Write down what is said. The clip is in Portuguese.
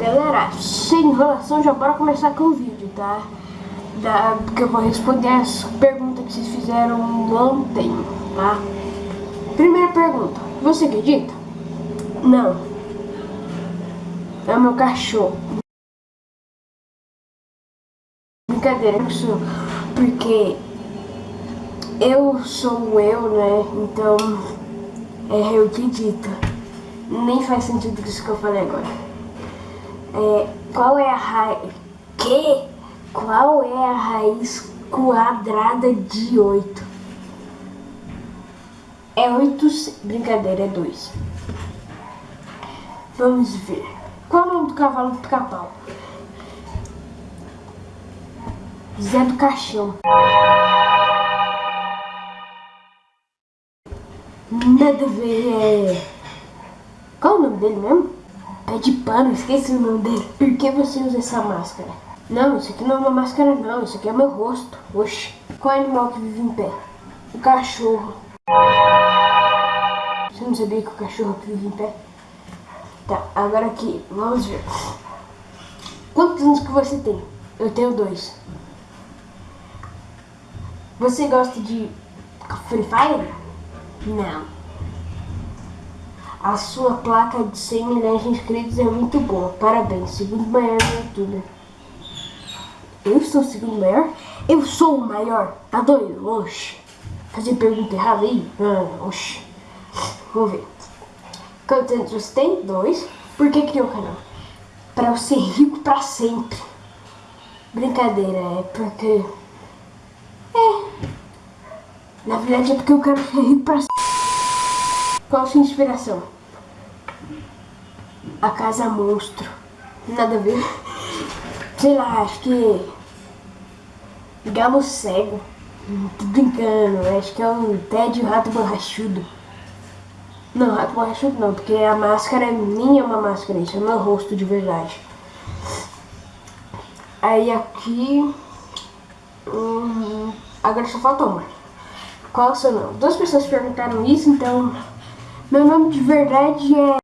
Galera, sem enrolação, já bora começar com o vídeo, tá? Da, porque eu vou responder as perguntas que vocês fizeram ontem, tá? Primeira pergunta, você acredita? Não. É o meu cachorro. Brincadeira, isso porque eu sou eu, né? Então, é, eu acredito. Nem faz sentido isso que eu falei agora. É, qual é a raiz... Que? Qual é a raiz quadrada de 8? É 8... Brincadeira, é 2. Vamos ver. Qual é o nome do cavalo do pica-pau? Zé do Caixão. Nada a ver. Qual o nome dele mesmo? Pé de pano, esqueci o nome dele. Por que você usa essa máscara? Não, isso aqui não é uma máscara não, isso aqui é meu rosto. Oxi. Qual animal que vive em pé? O cachorro. Você não sabia que o cachorro vive em pé? Tá, agora aqui, vamos ver. Quantos anos que você tem? Eu tenho dois. Você gosta de Free Fire? Não. A sua placa de 100 milhões de inscritos é muito boa. Parabéns. Segundo maior no YouTube. Eu sou o segundo maior? Eu sou o maior. Tá doido? Oxi. Fazer pergunta errada aí? Ah, oxi. Vamos ver. Quantos anos você tem? Dois. Por que criou o canal? Pra eu ser rico pra sempre. Brincadeira, é porque... É. Na verdade é porque eu quero ser rico pra sempre. Qual sua inspiração? A Casa Monstro. Nada a ver. Sei lá, acho que... Galo Cego. Tô brincando, acho que é o Ted o Rato Borrachudo. Não, Rato Borrachudo não, porque a máscara é minha uma máscara, isso é meu rosto de verdade. Aí aqui... Hum, agora só falta uma. Qual é o seu nome? Duas pessoas perguntaram isso, então meu nome de verdade é